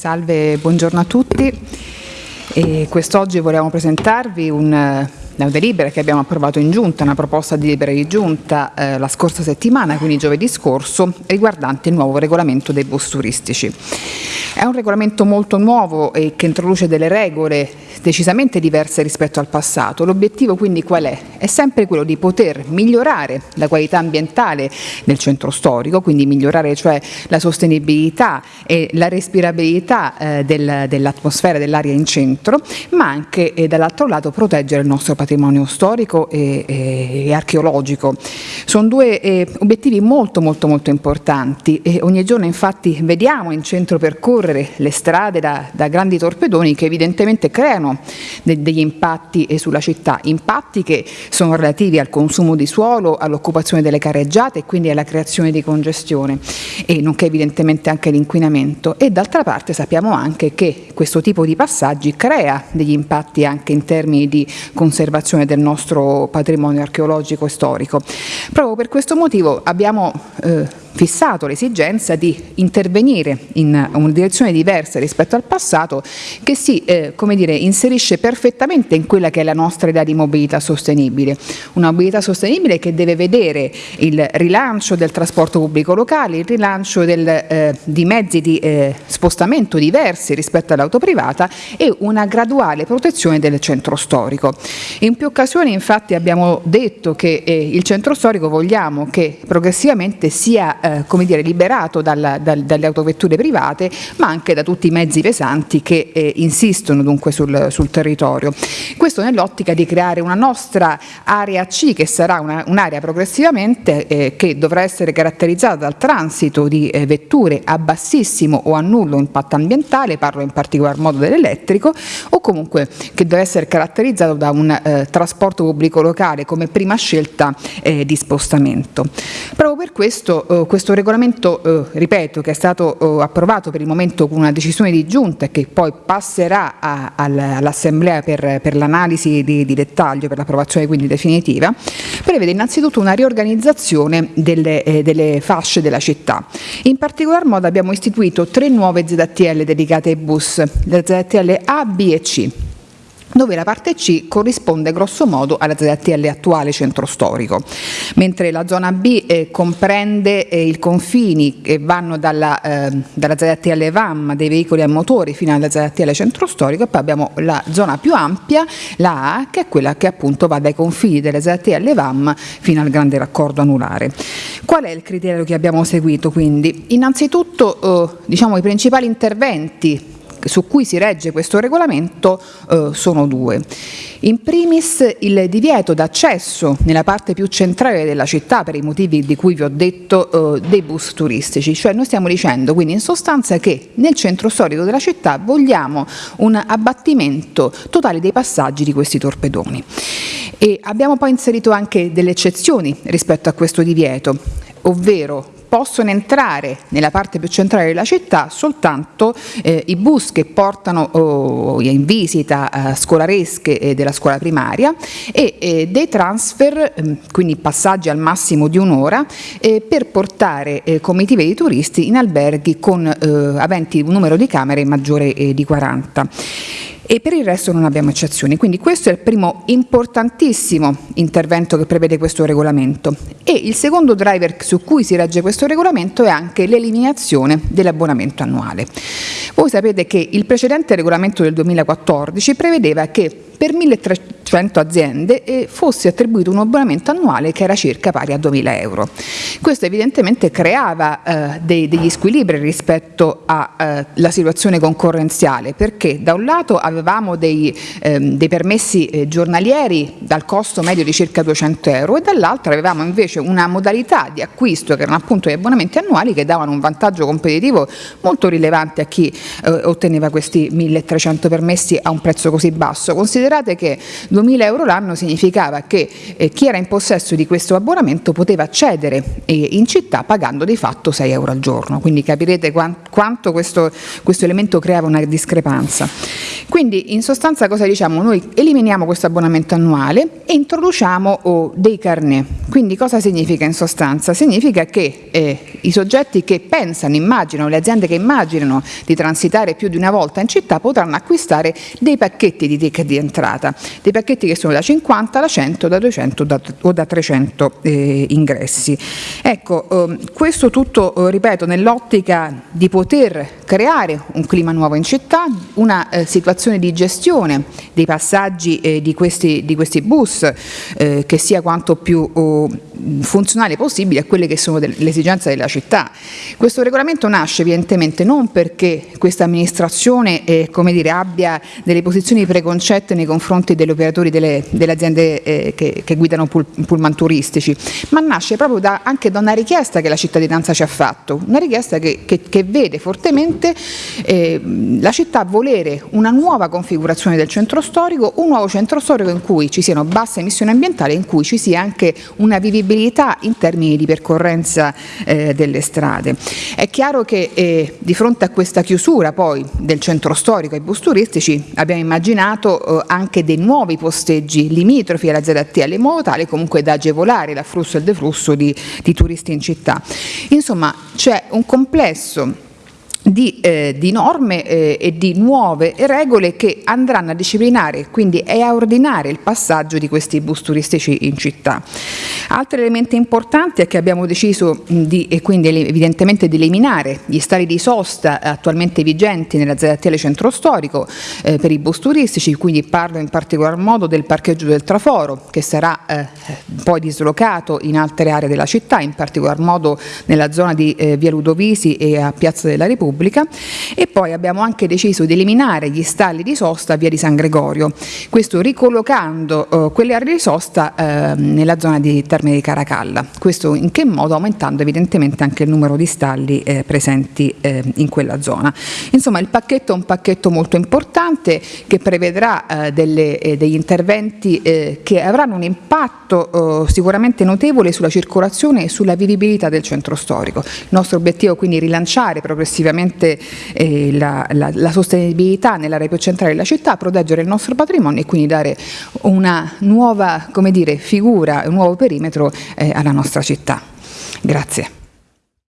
Salve, buongiorno a tutti. Quest'oggi vogliamo presentarvi un, una delibera che abbiamo approvato in giunta, una proposta di delibera di giunta eh, la scorsa settimana, quindi giovedì scorso, riguardante il nuovo regolamento dei bus turistici. È un regolamento molto nuovo e che introduce delle regole decisamente diverse rispetto al passato. L'obiettivo quindi qual è? È sempre quello di poter migliorare la qualità ambientale del centro storico, quindi migliorare cioè la sostenibilità e la respirabilità eh, del, dell'atmosfera dell'aria in centro, ma anche eh, dall'altro lato proteggere il nostro patrimonio storico e, e, e archeologico. Sono due eh, obiettivi molto molto molto importanti e ogni giorno infatti vediamo in centro percorrere le strade da, da grandi torpedoni che evidentemente creano de, degli impatti sulla città, impatti che sono relativi al consumo di suolo, all'occupazione delle carreggiate e quindi alla creazione di congestione e nonché evidentemente anche l'inquinamento e d'altra parte sappiamo anche che questo tipo di passaggi crea degli impatti anche in termini di conservazione del nostro patrimonio archeologico e storico. Proprio per questo motivo abbiamo eh, fissato l'esigenza di intervenire in una direzione diversa rispetto al passato che si eh, dire, inserisce perfettamente in quella che è la nostra idea di mobilità sostenibile. Una mobilità sostenibile che deve vedere il rilancio del trasporto pubblico locale, il rilancio del, eh, di mezzi di eh, spostamento diversi rispetto all'auto privata e una graduale protezione del centro storico. In più occasioni infatti abbiamo detto che eh, il centro storico vogliamo che progressivamente sia eh, come dire, liberato dal, dal, dalle autovetture private ma anche da tutti i mezzi pesanti che eh, insistono dunque sul, sul territorio. Questo nell'ottica di creare una nostra area C che sarà un'area un progressivamente eh, che dovrà essere caratterizzata dal transito di eh, vetture a bassissimo o a nullo impatto ambientale, parlo in particolar modo dell'elettrico, o comunque che deve essere caratterizzato da un eh, trasporto pubblico locale come prima scelta eh, di spostamento. Proprio per questo questo regolamento, eh, ripeto, che è stato eh, approvato per il momento con una decisione di giunta e che poi passerà all'Assemblea per, per l'analisi di, di, dettaglio, per l'approvazione quindi definitiva, prevede innanzitutto una riorganizzazione delle, eh, delle fasce della città. In particolar modo abbiamo istituito tre nuove ZTL dedicate ai bus, le ZTL A, B e C dove la parte C corrisponde grosso modo alla ZTL attuale centro storico, mentre la zona B eh, comprende eh, i confini che vanno dalla, eh, dalla, ZTL VAM dei veicoli a motori fino alla ZTL centro storico e poi abbiamo la zona più ampia, la A, che è quella che appunto va dai confini delle ZTL VAM fino al grande raccordo anulare. Qual è il criterio che abbiamo seguito quindi? Innanzitutto eh, diciamo, i principali interventi su cui si regge questo regolamento eh, sono due. In primis il divieto d'accesso nella parte più centrale della città per i motivi di cui vi ho detto eh, dei bus turistici, cioè noi stiamo dicendo quindi in sostanza che nel centro storico della città vogliamo un abbattimento totale dei passaggi di questi torpedoni. E abbiamo poi inserito anche delle eccezioni rispetto a questo divieto, ovvero possono entrare nella parte più centrale della città soltanto eh, i bus che portano oh, in visita eh, scolaresche eh, della scuola primaria e eh, dei transfer, ehm, quindi passaggi al massimo di un'ora, eh, per portare eh, comitive di turisti in alberghi con aventi un numero di camere maggiore di 40 e per il resto non abbiamo eccezioni. Quindi questo è il primo importantissimo intervento che prevede questo regolamento. E il secondo driver su cui si regge questo regolamento è anche l'eliminazione dell'abbonamento annuale. Voi sapete che il precedente regolamento del 2014 prevedeva che per 1300 aziende e fosse attribuito un abbonamento annuale che era circa pari a 2000 euro. Questo evidentemente creava eh, dei, degli squilibri rispetto alla eh, situazione concorrenziale perché da un lato avevamo dei, ehm, dei permessi eh, giornalieri dal costo medio di circa 200 euro e dall'altro avevamo invece una modalità di acquisto che erano appunto gli abbonamenti annuali che davano un vantaggio competitivo molto rilevante a chi eh, otteneva questi 1300 permessi a un prezzo così basso. Considerate che 2.000 euro l'anno significava che eh, chi era in possesso di questo abbonamento poteva accedere eh, in città pagando di fatto 6 euro al giorno, quindi capirete quanto questo, questo elemento creava una discrepanza. Quindi in sostanza cosa diciamo? Noi eliminiamo questo abbonamento annuale e introduciamo oh, dei carnet. Quindi cosa significa in sostanza? Significa che eh, i soggetti che pensano, immaginano, le aziende che immaginano di transitare più di una volta in città potranno acquistare dei pacchetti di ticket di entrata, dei pacchetti che sono da 50, da 100, da 200 da, o da 300 eh, ingressi. Ecco, eh, questo tutto, eh, ripeto, nell'ottica di poter creare un clima nuovo in città, una eh, situazione di gestione dei passaggi eh, di questi, di, questi, bus che sia quanto più oh, funzionale possibile a quelle che sono le esigenze della città. Questo regolamento nasce evidentemente non perché questa amministrazione eh, dire, abbia delle posizioni preconcette nei confronti degli operatori delle, delle aziende eh, che, che, guidano pull, pullman turistici, ma nasce proprio da, anche da una richiesta che la cittadinanza ci ha fatto, una richiesta che, che, che vede fortemente eh, la città volere una nuova configurazione del centro storico, un nuovo centro storico in cui ci siano basse emissioni ambientali, in cui ci sia anche una vivibilità in termini di percorrenza eh, delle strade. È chiaro che eh, di fronte a questa chiusura poi del centro storico ai bus turistici abbiamo immaginato eh, anche dei nuovi posteggi limitrofi alla ZTL in modo tale comunque da agevolare l'afflusso e il deflusso di, di turisti in città. Insomma c'è un complesso di, eh, di, norme eh, e di nuove regole che andranno a disciplinare quindi e a ordinare il passaggio di questi bus turistici in città. Altri elementi importanti è che abbiamo deciso di, e quindi evidentemente di eliminare gli stali di sosta attualmente vigenti nella ZTL centro storico eh, per i bus turistici, quindi parlo in particolar modo del parcheggio del Traforo che sarà eh, poi dislocato in altre aree della città, in particolar modo nella zona di eh, Via Ludovisi e a Piazza della Repubblica pubblica e poi abbiamo anche deciso di eliminare gli stalli di sosta a via di San Gregorio, questo ricollocando eh, quelle aree di sosta eh, nella zona di Termini di Caracalla, questo in che modo? Aumentando evidentemente anche il numero di stalli eh, presenti eh, in quella zona. Insomma il pacchetto è un pacchetto molto importante che prevedrà eh, delle, eh, degli interventi che avranno un impatto sicuramente notevole sulla circolazione e sulla vivibilità del centro storico. Il nostro obiettivo è quindi rilanciare progressivamente sicuramente eh, la, la, la, sostenibilità nell'area più centrale della città, proteggere il nostro patrimonio e quindi dare una nuova dire, figura, un nuovo perimetro eh, alla nostra città. Grazie.